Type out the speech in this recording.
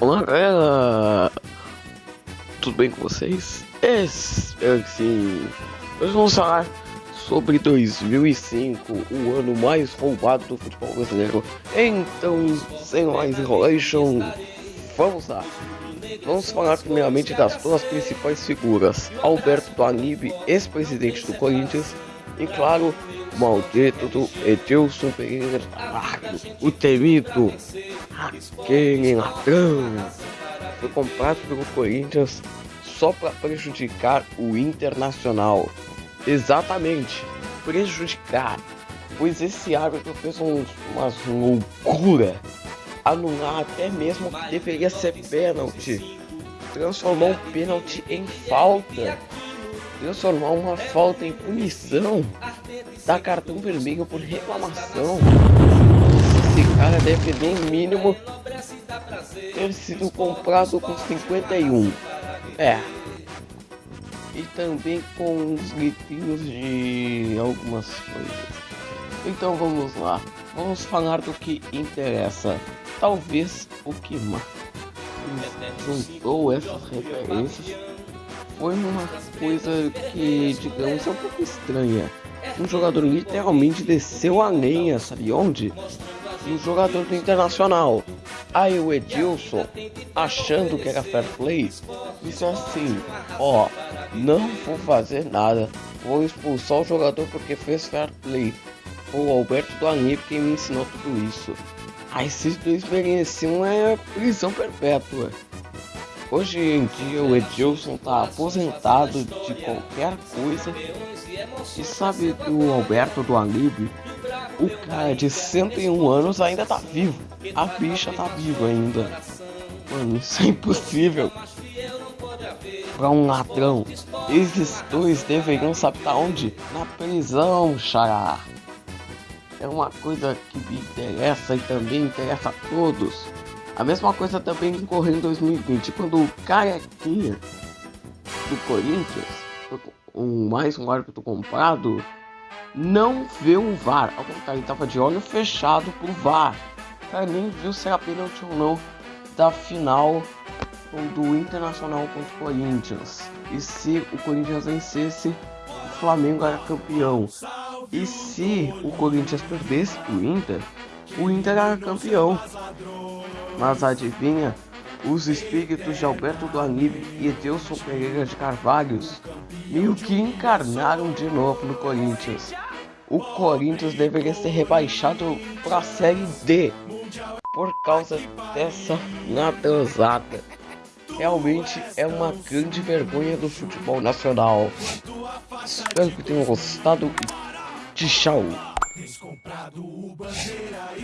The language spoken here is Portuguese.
Olá galera, tudo bem com vocês? Espero que sim. Hoje vamos falar sobre 2005, o ano mais roubado do futebol brasileiro. Então, sem mais enrolation, vamos lá. Vamos falar primeiramente das duas principais figuras, Alberto Danib, ex-presidente do Corinthians, e claro, o maldito do Edilson Pereira o temido, aquele ladrão, foi comprado pelo Corinthians só para prejudicar o Internacional. Exatamente, prejudicar, pois esse árbitro fez um, uma loucura, anular até mesmo que deveria ser pênalti, transformou o pênalti em falta transformar uma falta em punição, dar cartão vermelho por reclamação. Esse cara deve no mínimo ter sido comprado com 51. É. E também com os gritinhos de algumas coisas. Então vamos lá. Vamos falar do que interessa. Talvez o que mais juntou essas referências foi uma coisa que, digamos, é um pouco estranha. Um jogador literalmente desceu a lenha, sabe onde? Um jogador do Internacional. Aí o Edilson, achando que era fair play, disse assim, ó, oh, não vou fazer nada, vou expulsar o jogador porque fez fair play. O Alberto do Anip quem me ensinou tudo isso. Aí esses dois mereciam é prisão perpétua. Hoje em dia o Edilson tá aposentado de qualquer coisa. E sabe do Alberto do Alibi? O cara de 101 anos ainda tá vivo. A bicha tá viva ainda. Mano, isso é impossível. Pra um ladrão. Esses dois deveriam saber tá onde? Na prisão, xará. É uma coisa que me interessa e também interessa a todos. A mesma coisa também ocorreu em 2020, quando o carequinha do Corinthians, um, mais um árbitro comprado, não viu o VAR. Ao contrário, ele estava de olho fechado pro VAR. O cara nem viu se era pênalti ou não da final do Internacional contra o Corinthians. E se o Corinthians vencesse, o Flamengo era campeão. E se o Corinthians perdesse o Inter, o Inter era campeão. Mas adivinha? Os espíritos de Alberto do Anib e Edilson Pereira de Carvalhos meio que encarnaram de novo no Corinthians. O Corinthians deveria ser rebaixado para a Série D por causa dessa natanzada. Realmente é uma grande vergonha do futebol nacional. Espero que tenham gostado e tchau.